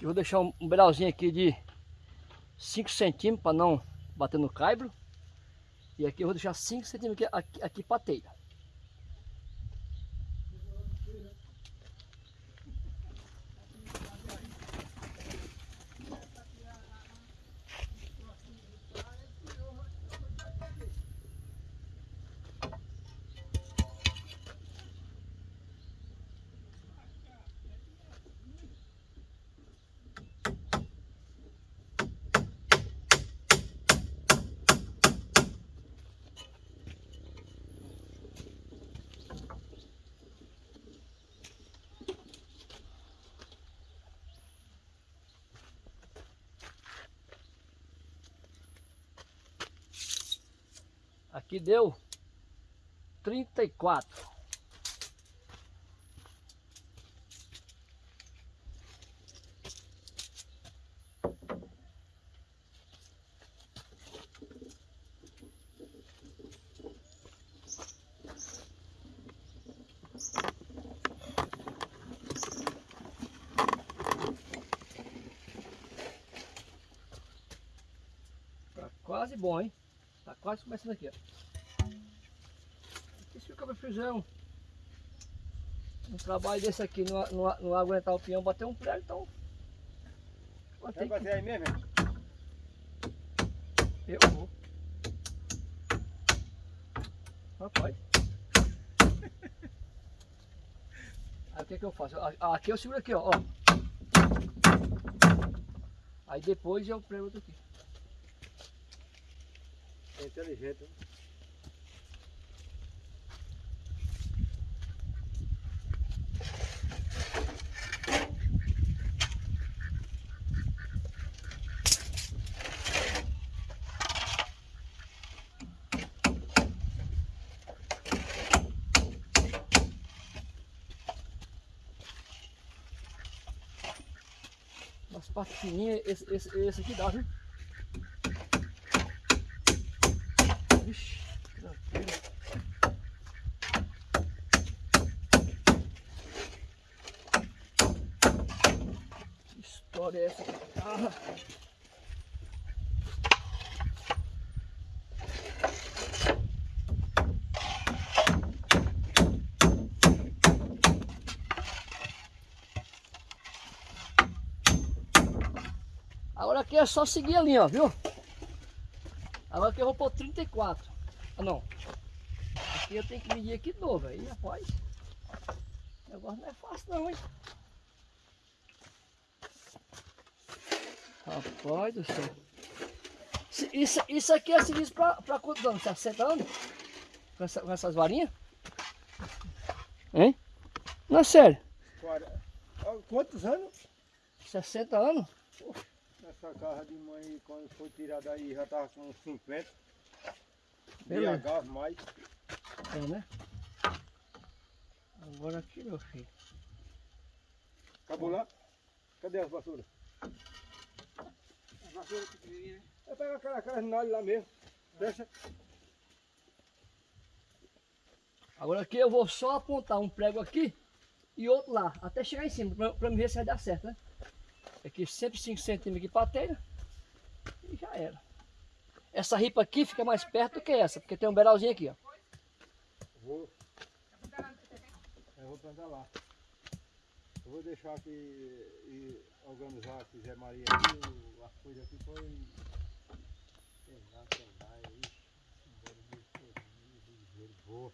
Eu vou deixar um, um brauzinho aqui de 5 centímetros para não bater no caibro. E aqui eu vou deixar 5 centímetros aqui, aqui, aqui para telha. Aqui deu 34. Tá quase bom, hein? Tá quase começando aqui, ó. E se o cabra fizer um, um trabalho desse aqui, não, não, não aguentar o peão, bater um prego, então... Vai bater aí mesmo? que... Eu vou. Rapaz. Aí o que que eu faço? Aqui eu seguro aqui, ó. ó. Aí depois eu prego outro aqui. É inteligente. hein? Umas partes fininhas, esse, esse, esse aqui dá, viu? Vixe, tranquilo. Que história é essa? Ah. Agora aqui é só seguir a linha, ó, viu? Agora aqui eu vou pôr 34. Ah, não. Aqui eu tenho que medir aqui de novo, aí, rapaz. O negócio não é fácil não, hein? Rapaz do céu. Isso, isso aqui é serviço pra, pra quantos anos? 60 anos? Com, essa- com essas varinhas? Hein? Não é sério. Quantos anos? 60 anos? Essa carra de mãe, quando foi tirada aí, já tava com uns 50. Beleza. BH mais. É, né? Agora aqui, meu filho. Acabou lá? Cadê as vassouras? As vassouras pequenininhas, né? Eu pego aquela, nalhas lá mesmo. Deixa. Agora aqui eu vou só apontar um prego aqui e outro lá, até chegar em cima, pra, pra me ver se vai dar certo, né? Aqui sempre 5 centímetros pra telha e já era. Essa ripa aqui fica mais perto do que essa, porque tem um beralzinho aqui, ó. Vou. Eu vou plantar lá. Eu vou deixar aqui e organizar aqui Zé Maria aqui, o- coisas aqui foi. Pegar, pegar, embora todinho, vou.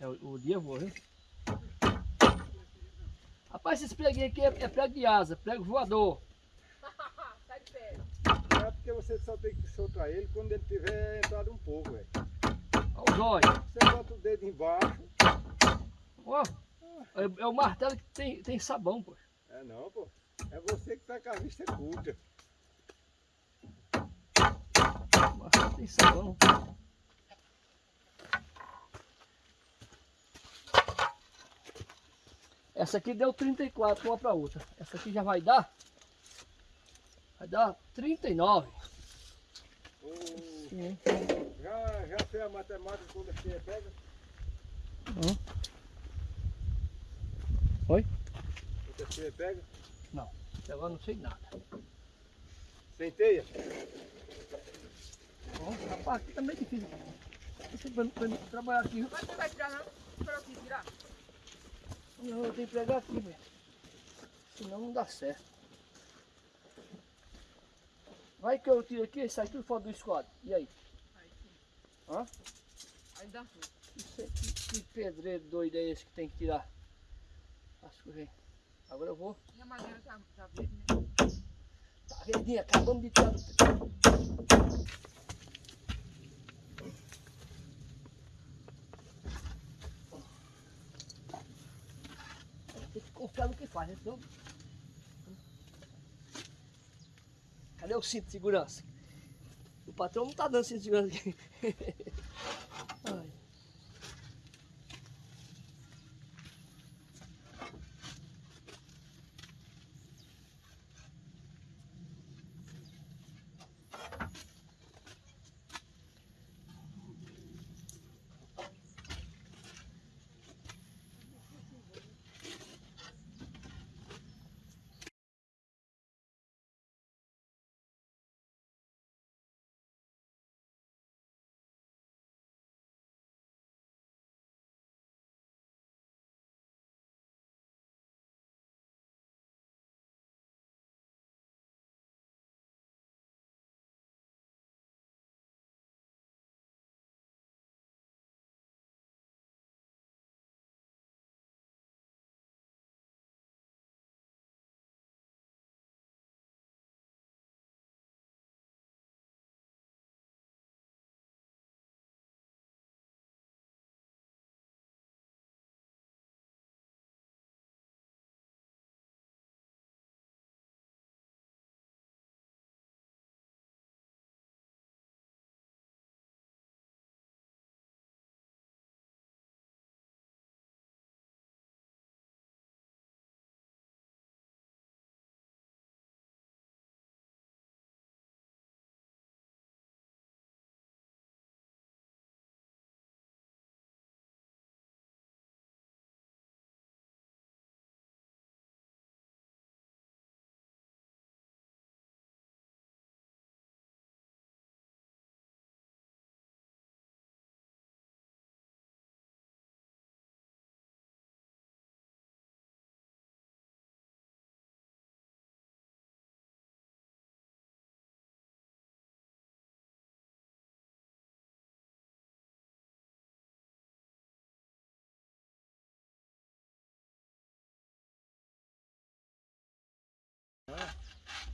É o, o dia eu vou, viu? Rapaz, esse preguinho aqui é, é prego de asa, prego voador. Tá de pé. É porque você só tem que soltar ele quando ele tiver entrado um pouco, velho. Olha os olhos. Você bota o dedo embaixo. Ó, é, é o martelo que tem, tem sabão, pô. É não, pô. É você que tá com a vista curta. O martelo tem sabão. Essa aqui deu 34 uma para outra. Essa aqui já vai dar. Vai dar 39. Ô, Sim. já, já fez a matemática quando você pega? Hum. Oi? Outra teia pega? Até agora não sei nada. Sem teia? Ó, rapaz, aqui também é difícil. Pra mim trabalhar aqui. Mas você vai tirar não? Espera aqui tirar. Não, eu tenho que pegar aqui, velho. Senão não dá certo. Vai que eu tiro aqui e sai tudo fora do esquadro. E aí? Aí sim. Hã? Aí dá tudo. Que, que, que pedreiro doido é esse que tem que tirar as coisas? Agora eu vou. E a madeira tá, tá verde, né? Tá verdinho, acabamos de tirar. do- Tem que Cadê o cinto de segurança? O patrão não tá dando cinto de segurança aqui.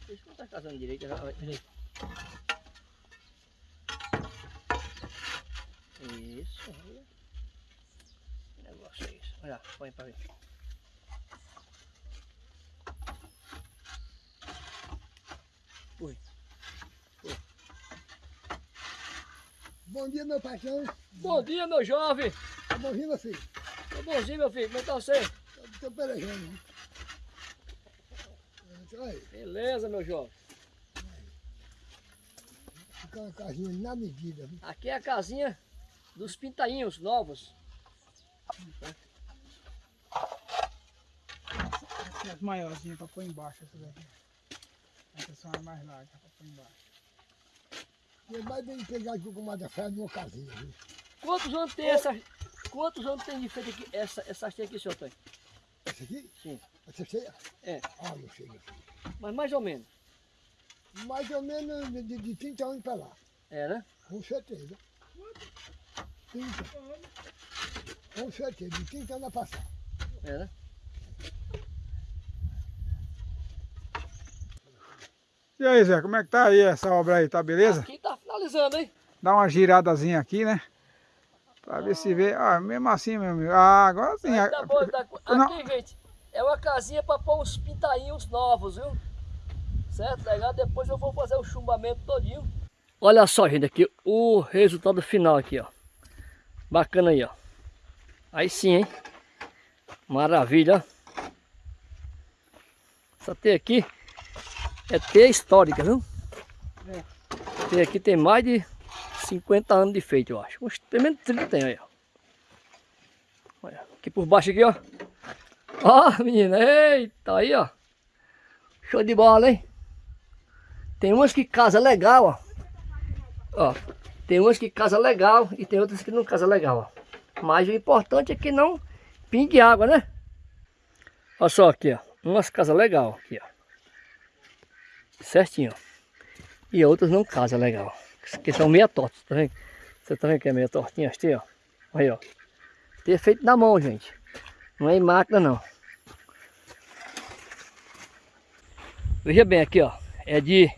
Isso não tá casando direito. já-. Isso, olha. Que negócio é isso? Olha, põe pra ver. Ui. Bom dia, meu patrão. Bom dia, meu jovem. Tá bonzinho, meu filho? Tô bonzinho, meu filho. Como é que tá você? Tô pelejando. Aí, Beleza, meu jovem. fica uma casinha na medida. viu? Aqui é a casinha dos pintainhos novos. Aqui as maiorzinhas pra pôr embaixo essas daqui. Essas são as mais largas pra pôr embaixo. E é mais bem pegar aqui com da fé numa casinha. Viu? Quantos anos tem essa... Quantos anos tem de feito aqui, essa, essa haste aqui, senhor Antônio? Essa aqui? Sim. Essa cheia? É. Ah, não sei, meu filho. Mas mais ou menos. Mais ou menos de, de, de 30 anos pra lá. É, né? Com certeza. 30. Com certeza, de 30 anos a passar. É, né? E aí, Zé, como é que tá aí essa obra aí? Tá beleza? Aqui tá finalizando, hein? Dá uma giradazinha aqui, né? Pra ver se vê. Ah, mesmo assim, meu amigo. Ah, agora sim. Aí tá bom, tá... Não. Aqui, gente, é uma casinha pra pôr uns pintainhos novos, viu? Certo? Legal? Depois eu vou fazer o chumbamento todinho. Olha só, gente, aqui o resultado final aqui, ó. Bacana aí, ó. Aí sim, hein? Maravilha. Essa teia aqui é teia histórica, viu? É. Teia aqui tem mais de 50 anos de feito, eu acho. Uns, pelo menos 30 tem ó. Olha, aqui por baixo aqui, ó. Ó, menina, eita, aí, ó. Show de bola, hein? Tem umas que casa legal, ó. Ó, tem umas que casa legal e tem outras que não casa legal, ó. Mas o importante é que não pingue água, né? Olha só aqui, ó. Umas casas legal aqui, ó. Certinho, ó. E outras não casa legal. Que são meia tortas, tá vendo? Você tá vendo que é meia tortinha assim, ó? Aí, ó. Tem feito na mão, gente. Não é em máquina, não. Veja bem aqui, ó. É de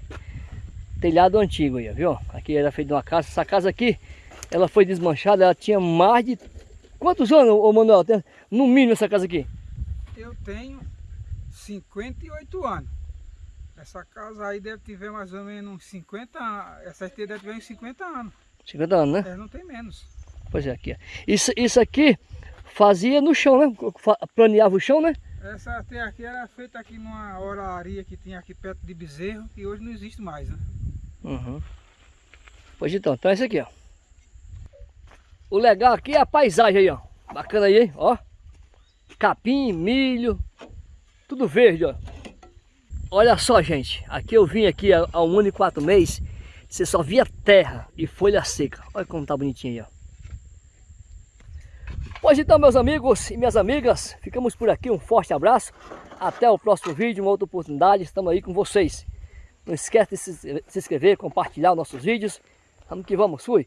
telhado antigo aí, viu? Aqui era feito uma casa. Essa casa aqui, ela foi desmanchada. Ela tinha mais de... Quantos anos, ô Manuel? No mínimo essa casa aqui? Eu tenho 58 anos. Essa casa aí deve ter mais ou menos uns 50 anos. Essa aqui deve ter uns 50 anos. 50 anos, né? É, não tem menos. Pois é, aqui. Isso, isso aqui fazia no chão, né? Planeava o chão, né? Essa até aqui era feita aqui numa oraria que tinha aqui perto de Bezerro, que hoje não existe mais, né? Uhum. Pois então, então é isso aqui, ó. O legal aqui é a paisagem aí, ó. Bacana aí, hein? Ó. Capim, milho, tudo verde, ó. Olha só, gente. Aqui eu vim aqui há um ano e quatro meses. Você só via terra e folha seca. Olha como tá bonitinho aí, ó. Pois então, meus amigos e minhas amigas, ficamos por aqui. Um forte abraço. Até o próximo vídeo, uma outra oportunidade. Estamos aí com vocês. Não esquece de se inscrever, compartilhar os nossos vídeos. Vamos que vamos, fui!